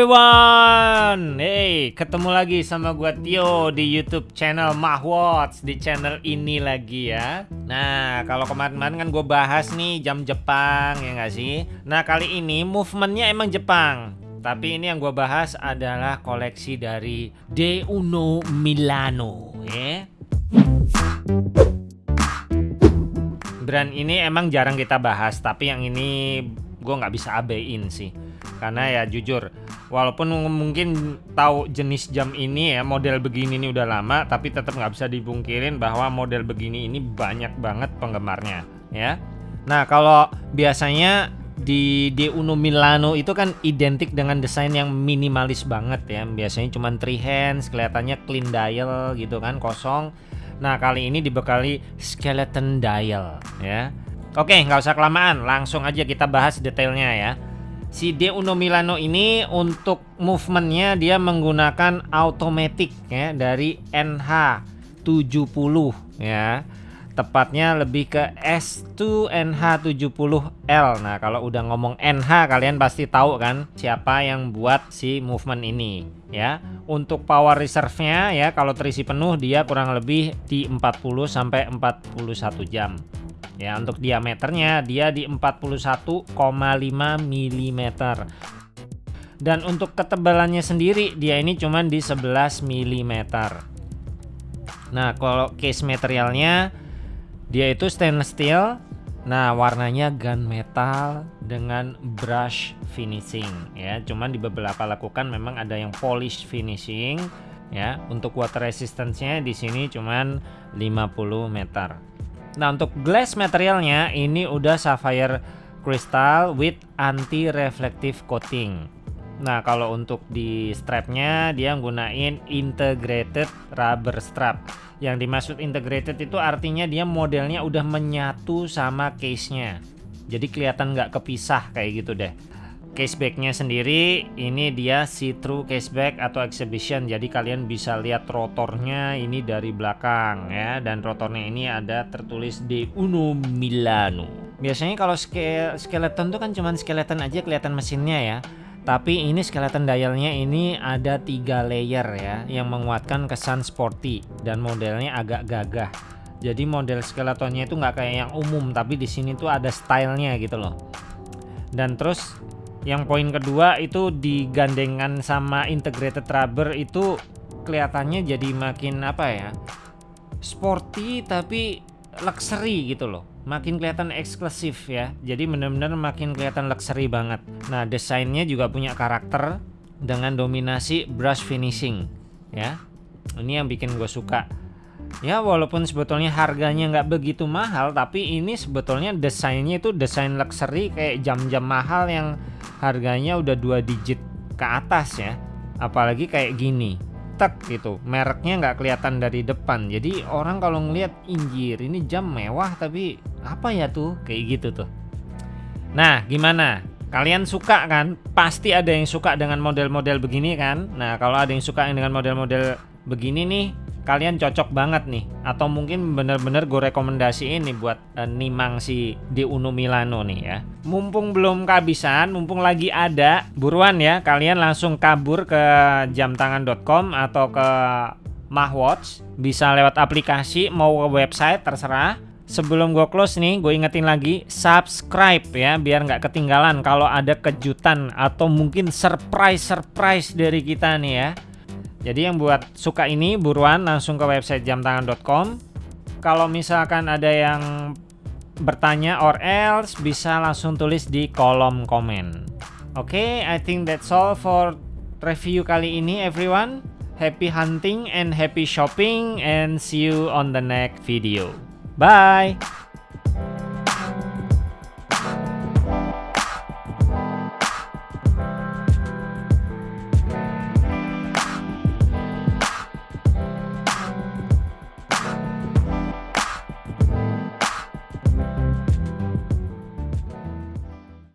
everyone! Hey, ketemu lagi sama gua Tio di YouTube channel Mahwatch Di channel ini lagi ya. Nah, kalau kemarin-kemarin kan gue bahas nih jam Jepang ya nggak sih? Nah, kali ini movementnya emang Jepang. Tapi ini yang gue bahas adalah koleksi dari De Uno Milano ya. Brand ini emang jarang kita bahas Tapi yang ini gue nggak bisa abein sih. Karena ya jujur walaupun mungkin tahu jenis jam ini ya model begini ini udah lama tapi tetap nggak bisa dibungkirin bahwa model begini ini banyak banget penggemarnya ya. Nah kalau biasanya di De Uno Milano itu kan identik dengan desain yang minimalis banget ya. Biasanya cuma three hands kelihatannya clean dial gitu kan kosong. Nah kali ini dibekali skeleton dial ya. Oke nggak usah kelamaan langsung aja kita bahas detailnya ya Si De Uno Milano ini untuk movementnya dia menggunakan automatic ya dari NH70 ya. Tepatnya lebih ke S2 NH70L nah kalau udah ngomong NH kalian pasti tahu kan siapa yang buat si movement ini ya. Untuk power reserve-nya ya kalau terisi penuh dia kurang lebih di 40 sampai 41 jam Ya, untuk diameternya dia di 41,5 mm. Dan untuk ketebalannya sendiri dia ini cuma di 11 mm. Nah, kalau case materialnya dia itu stainless steel. Nah, warnanya gunmetal dengan brush finishing ya. Cuman di beberapa lakukan memang ada yang polish finishing ya. Untuk water resistance-nya di sini cuman 50 meter. Nah untuk glass materialnya ini udah sapphire crystal with anti reflective coating. Nah kalau untuk di strapnya dia gunain integrated rubber strap. Yang dimaksud integrated itu artinya dia modelnya udah menyatu sama case-nya. Jadi kelihatan nggak kepisah kayak gitu deh casebacknya sendiri ini dia see-through caseback atau exhibition. Jadi kalian bisa lihat rotornya ini dari belakang ya. Dan rotornya ini ada tertulis de Uno Milano. Biasanya kalau ske skeleton tuh kan cuman skeleton aja kelihatan mesinnya ya. Tapi ini skeleton dialnya ini ada tiga layer ya yang menguatkan kesan sporty dan modelnya agak gagah. Jadi model skeletonnya itu nggak kayak yang umum tapi di sini tuh ada stylenya gitu loh. Dan terus yang poin kedua itu digandengan sama integrated rubber itu kelihatannya jadi makin apa ya sporty tapi luxury gitu loh. Makin kelihatan eksklusif ya. Jadi bener-bener makin kelihatan luxury banget. Nah desainnya juga punya karakter dengan dominasi brush finishing ya. Ini yang bikin gue suka. Ya walaupun sebetulnya harganya nggak begitu mahal tapi ini sebetulnya desainnya itu desain luxury kayak jam-jam mahal yang harganya udah dua digit ke atas ya. Apalagi kayak gini. Tek gitu. Mereknya nggak kelihatan dari depan. Jadi orang kalau ngelihat injir ini jam mewah tapi apa ya tuh? Kayak gitu tuh. Nah gimana? Kalian suka kan? Pasti ada yang suka dengan model-model begini kan? Nah kalau ada yang suka dengan model-model begini nih kalian cocok banget nih. Atau mungkin bener-bener gue rekomendasiin nih buat uh, nimang si di Uno Milano nih ya. Mumpung belum kehabisan mumpung lagi ada buruan ya kalian langsung kabur ke jamtangan.com atau ke Mahwatch. Bisa lewat aplikasi mau ke website terserah. Sebelum gue close nih gue ingetin lagi subscribe ya biar nggak ketinggalan kalau ada kejutan atau mungkin surprise surprise dari kita nih ya jadi yang buat suka ini buruan langsung ke website jamtangan.com. Kalau misalkan ada yang bertanya or else bisa langsung tulis di kolom komen. Oke, okay, I think that's all for review kali ini everyone. Happy hunting and happy shopping and see you on the next video. Bye.